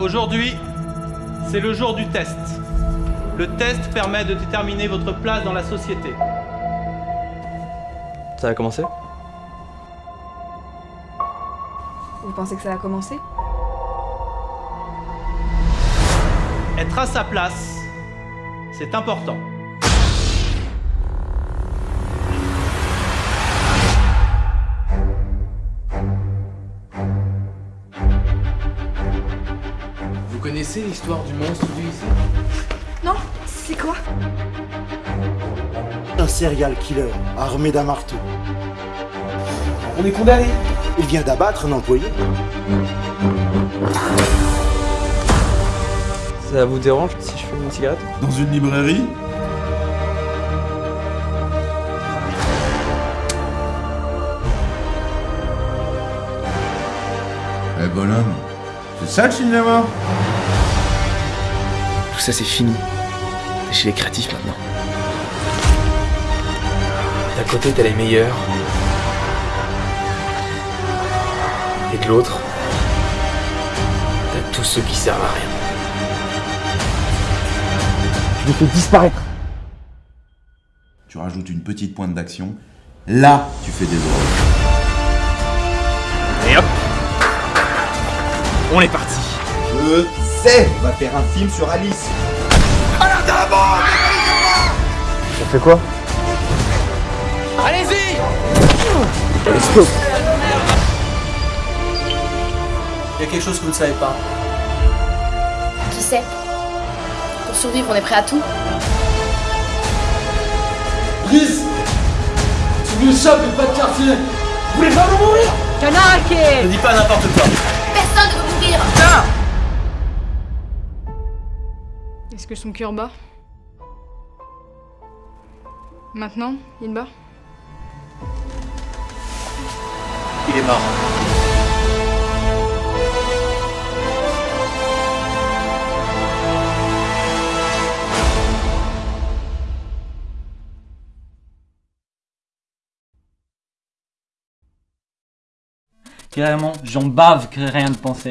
Aujourd'hui, c'est le jour du test. Le test permet de déterminer votre place dans la société. Ça a commencé? Vous pensez que ça va commencer Être à sa place, c'est important. Vous connaissez l'histoire du monstre du lycée Non C'est quoi Un serial killer armé d'un marteau. On est condamné Il vient d'abattre un employé. Ça vous dérange si je fume une cigarette Dans une librairie Eh bonhomme, c'est ça le cinéma Tout ça c'est fini. T'es chez les créatifs maintenant. D'un côté t'as les meilleurs. Et de l'autre, t'as tous ceux qui servent à rien. Je vais te disparaître. Tu rajoutes une petite pointe d'action, là tu fais des horreurs. On est parti. Je sais On va faire un film sur Alice. On fait quoi? Allez-y! Let's go. Il y a quelque chose que vous ne savez pas. Qui sait? Pour survivre, on est prêt à tout. Brice Tu m'échappes et pas de quartier Vous voulez pas me mourir Ne dis pas n'importe quoi. Personne ne veut mourir Est-ce que son cœur bat Maintenant, il bat Il est mort. Carrément, j'en bave que rien de penser.